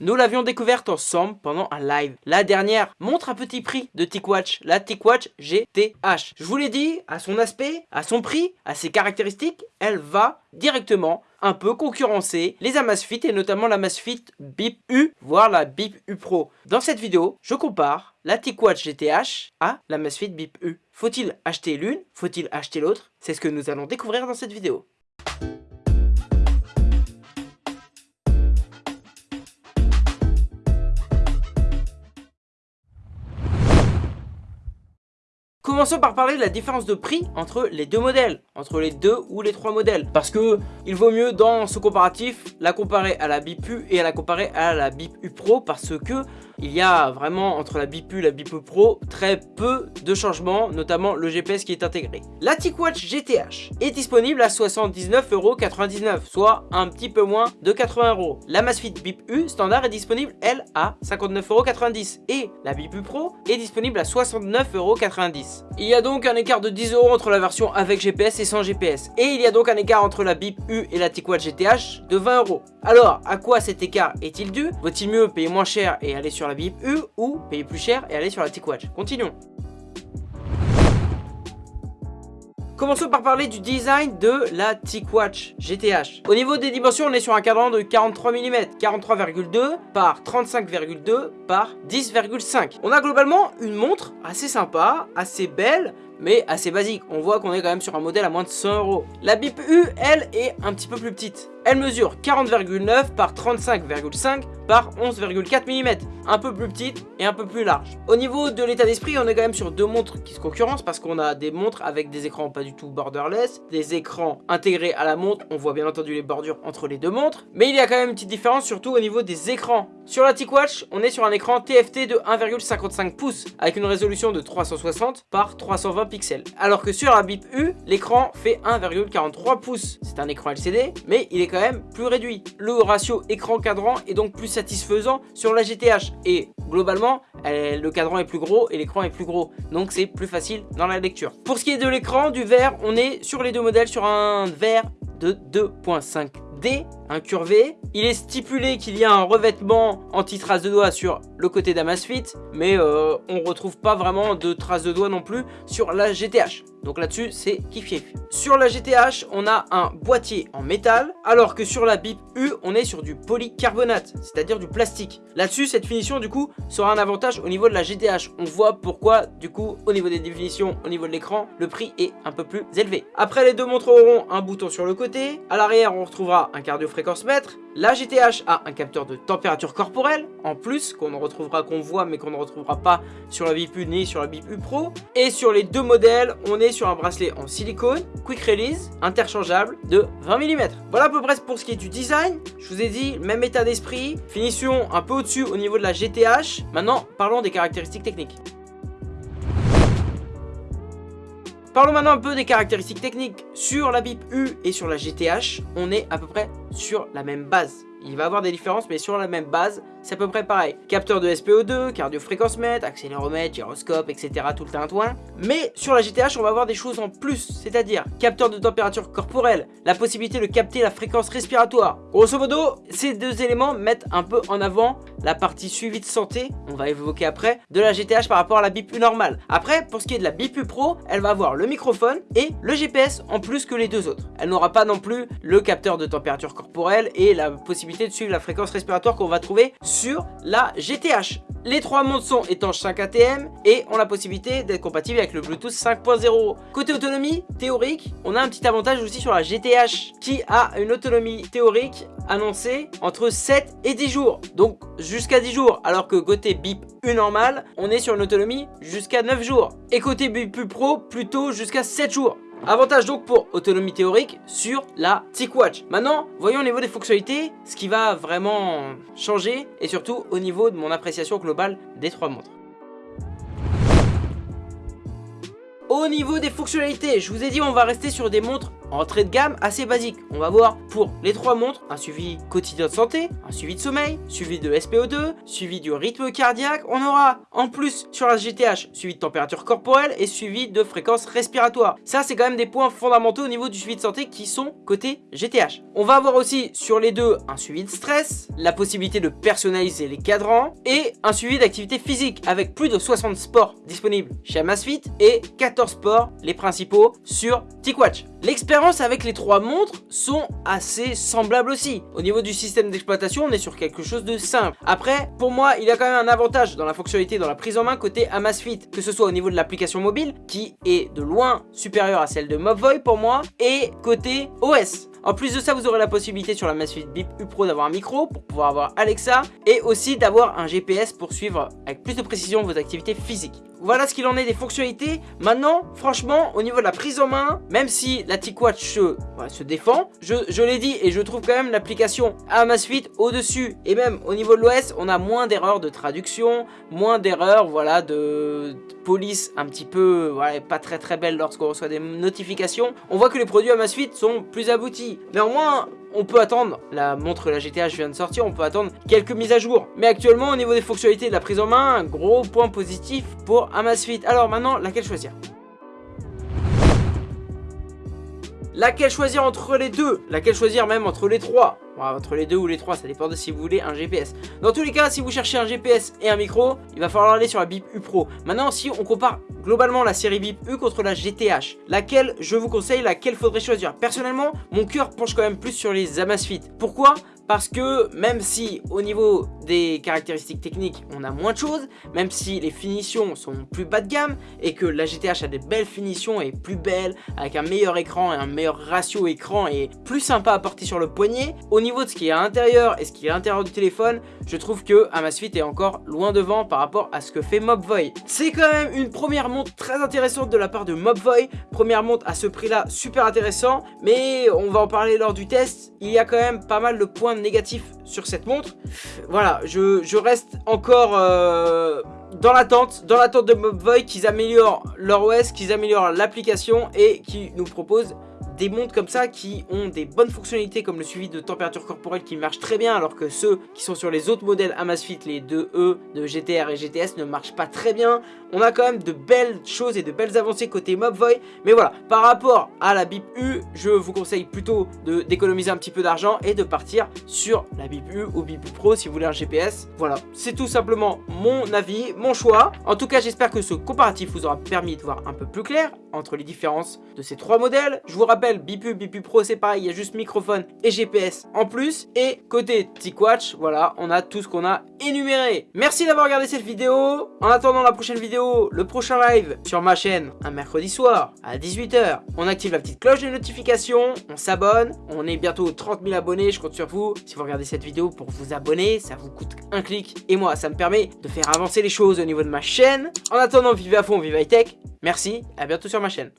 Nous l'avions découverte ensemble pendant un live. La dernière montre à petit prix de TicWatch, la TicWatch GTH. Je vous l'ai dit, à son aspect, à son prix, à ses caractéristiques, elle va directement un peu concurrencer les Amazfit et notamment la Amazfit BIP U, voire la BIP U Pro. Dans cette vidéo, je compare la TicWatch GTH à la Amazfit BIP U. Faut-il acheter l'une? Faut-il acheter l'autre? C'est ce que nous allons découvrir dans cette vidéo. Commençons par parler de la différence de prix entre les deux modèles, entre les deux ou les trois modèles. Parce que il vaut mieux dans ce comparatif la comparer à la BIPU et à la comparer à la BIPU Pro parce que il y a vraiment entre la BIPU et la BIPU Pro très peu de changements, notamment le GPS qui est intégré. La TicWatch GTH est disponible à 79,99€, soit un petit peu moins de 80€. La Masfit BIPU standard est disponible, elle, à 59,90€ et la BIPU Pro est disponible à 69,90€. Il y a donc un écart de 10€ entre la version avec GPS et sans GPS. Et il y a donc un écart entre la BIPU et la TicWatch GTH de 20€. Alors, à quoi cet écart est-il dû? Vaut-il mieux payer moins cher et aller sur la BIP U ou payer plus cher et aller sur la TicWatch. Continuons. Commençons par parler du design de la TicWatch GTH. Au niveau des dimensions, on est sur un cadran de 43 mm, 43,2 par 35,2 par 10,5. On a globalement une montre assez sympa, assez belle, mais assez basique. On voit qu'on est quand même sur un modèle à moins de 100 euros. La BIP U, elle, est un petit peu plus petite. Elle mesure 40,9 par 35,5 par 11,4 mm. Un peu plus petite et un peu plus large. Au niveau de l'état d'esprit, on est quand même sur deux montres qui se concurrencent parce qu'on a des montres avec des écrans pas du tout borderless, des écrans intégrés à la montre. On voit bien entendu les bordures entre les deux montres. Mais il y a quand même une petite différence surtout au niveau des écrans. Sur la TicWatch, on est sur un écran TFT de 1,55 pouces avec une résolution de 360 par 320 Alors que sur la BIP U, l'écran fait 1,43 pouces. C'est un écran LCD, mais il est quand même plus réduit. Le ratio écran-cadran est donc plus satisfaisant sur la GTH. Et globalement, le cadran est plus gros et l'écran est plus gros. Donc c'est plus facile dans la lecture. Pour ce qui est de l'écran, du verre, on est sur les deux modèles sur un verre de 2.5D incurvé. Il est stipulé qu'il y a un revêtement anti-trace de doigts sur le côté d'Amazfit, mais euh, on retrouve pas vraiment de traces de doigts non plus sur la GTH. Donc là-dessus, c'est kiff Sur la GTH, on a un boîtier en métal, alors que sur la BIP U, on est sur du polycarbonate, c'est-à-dire du plastique. Là-dessus, cette finition, du coup, sera un avantage au niveau de la GTH. On voit pourquoi, du coup, au niveau des définitions, au niveau de l'écran, le prix est un peu plus élevé. Après, les deux montres auront un bouton sur le côté. À l'arrière, on retrouvera un cardio La GTH a un capteur de température corporelle, en plus, qu'on retrouvera, qu'on voit, mais qu'on ne retrouvera pas sur la BIP U ni sur la BIP U Pro. Et sur les deux modèles, on est sur un bracelet en silicone, quick release, interchangeable de 20 mm. Voilà à peu près pour ce qui est du design. Je vous ai dit, même état d'esprit, finition un peu au-dessus au niveau de la GTH. Maintenant, parlons des caractéristiques techniques. Parlons maintenant un peu des caractéristiques techniques. Sur la BIP U et sur la GTH, on est à peu près sur la même base. Il va y avoir des différences, mais sur la même base, c'est à peu près pareil. Capteur de SPO2, cardio-fréquence-mètre, accéléromètre, gyroscope, etc. tout le tintouin. Mais sur la GTH, on va avoir des choses en plus, c'est-à-dire capteur de température corporelle, la possibilité de capter la fréquence respiratoire. Grosso modo, ces deux éléments mettent un peu en avant la partie suivi de santé, on va évoquer après, de la GTH par rapport à la BIPU normale. Après, pour ce qui est de la BIPU Pro, elle va avoir le microphone et le GPS en plus que les deux autres. Elle n'aura pas non plus le capteur de température corporelle et la possibilité de suivre la fréquence respiratoire qu'on va trouver la GTH. Les trois montres sont étanches 5 ATM et ont la possibilité d'être compatibles avec le Bluetooth 5.0. Côté autonomie théorique, on a un petit avantage aussi sur la GTH qui a une autonomie théorique annoncée entre 7 et 10 jours. Donc jusqu'à 10 jours alors que côté BIP U normal, on est sur une autonomie jusqu'à 9 jours. Et côté BIP Pro, plutôt jusqu'à 7 jours. Avantage donc pour autonomie théorique sur la TicWatch. Maintenant, voyons au niveau des fonctionnalités ce qui va vraiment changer et surtout au niveau de mon appréciation globale des trois montres. Au niveau des fonctionnalités, je vous ai dit on va rester sur des montres entrée de gamme assez basique. On va voir pour les trois montres, un suivi quotidien de santé, un suivi de sommeil, suivi de SPO2, suivi du rythme cardiaque. On aura en plus sur la GTH suivi de température corporelle et suivi de fréquence respiratoire. Ça, c'est quand même des points fondamentaux au niveau du suivi de santé qui sont côté GTH. On va avoir aussi sur les deux un suivi de stress, la possibilité de personnaliser les cadrans et un suivi d'activité physique avec plus de 60 sports disponibles chez Amazfit et 14 sports, les principaux, sur TicWatch. L'expérience avec les trois montres sont assez semblables aussi. Au niveau du système d'exploitation, on est sur quelque chose de simple. Après, pour moi, il y a quand même un avantage dans la fonctionnalité, dans la prise en main côté Amazfit, que ce soit au niveau de l'application mobile, qui est de loin supérieure à celle de Mobvoi pour moi, et côté OS. En plus de ça, vous aurez la possibilité sur la Amazfit Bip U Pro d'avoir un micro pour pouvoir avoir Alexa et aussi d'avoir un GPS pour suivre avec plus de précision vos activités physiques. Voilà ce qu'il en est des fonctionnalités. Maintenant, franchement, au niveau de la prise en main, même si la TicWatch se, défend, je, l'ai dit et je trouve quand même l'application Amazfit au-dessus. Et même au niveau de l'OS, on a moins d'erreurs de traduction, moins d'erreurs voilà, de, police un petit peu pas très très belle lorsqu'on reçoit des notifications. On voit que les produits Amazfit sont plus aboutis. Néanmoins, on peut attendre, la montre la GTH vient de sortir, on peut attendre quelques mises à jour. Mais actuellement, au niveau des fonctionnalités de la prise en main, un gros point positif pour Amazfit. Alors maintenant, laquelle choisir? Laquelle choisir entre les deux? Laquelle choisir même entre les trois? Entre les deux ou les trois, ça dépend de si vous voulez un GPS. Dans tous les cas, si vous cherchez un GPS et un micro, il va falloir aller sur la BIP U Pro. Maintenant, si on compare globalement la série BIP U contre la GTH, laquelle je vous conseille, laquelle faudrait choisir? Personnellement, mon cœur penche quand même plus sur les Amazfit. Pourquoi? Parce que même si au niveau des caractéristiques techniques on a moins de choses, même si les finitions sont plus bas de gamme et que la GTH a des belles finitions et plus belles avec un meilleur écran et un meilleur ratio écran et plus sympa à porter sur le poignet, au niveau de ce qui est à l'intérieur et ce qui est à l'intérieur du téléphone, je trouve que Amazfit est encore loin devant par rapport à ce que fait Mobvoi. C'est quand même une première montre très intéressante de la part de Mobvoi, première montre à ce prix là super intéressant, mais on va en parler lors du test, il y a quand même pas mal de points négatif sur cette montre. Voilà, je, reste encore euh, dans l'attente, dans l'attente de Mobvoi qu'ils améliorent leur OS, qu'ils améliorent l'application et qui nous proposent des montres comme ça qui ont des bonnes fonctionnalités comme le suivi de température corporelle qui marche très bien alors que ceux qui sont sur les autres modèles Amazfit, les 2E de GTR et GTS ne marchent pas très bien. On a quand même de belles choses et de belles avancées côté Mobvoi. Mais voilà, par rapport à la BIP U, je vous conseille plutôt d'économiser un petit peu d'argent et de partir sur la BIP U ou BIP Pro si vous voulez un GPS. Voilà, c'est tout simplement mon avis, mon choix. En tout cas, j'espère que ce comparatif vous aura permis de voir un peu plus clair entre les différences de ces trois modèles. Je vous rappelle Bipu, Bipu Pro c'est pareil, il y a juste microphone et GPS en plus. Et côté TicWatch, voilà, on a tout ce qu'on a énuméré. Merci d'avoir regardé cette vidéo. En attendant la prochaine vidéo, le prochain live sur ma chaîne, un mercredi soir à 18h, on active la petite cloche de notification, on s'abonne. On est bientôt 30 000 abonnés, je compte sur vous. Si vous regardez cette vidéo pour vous abonner, ça vous coûte un clic. Et moi, ça me permet de faire avancer les choses au niveau de ma chaîne. En attendant, vivez à fond, vive high tech. Merci, à bientôt sur ma chaîne.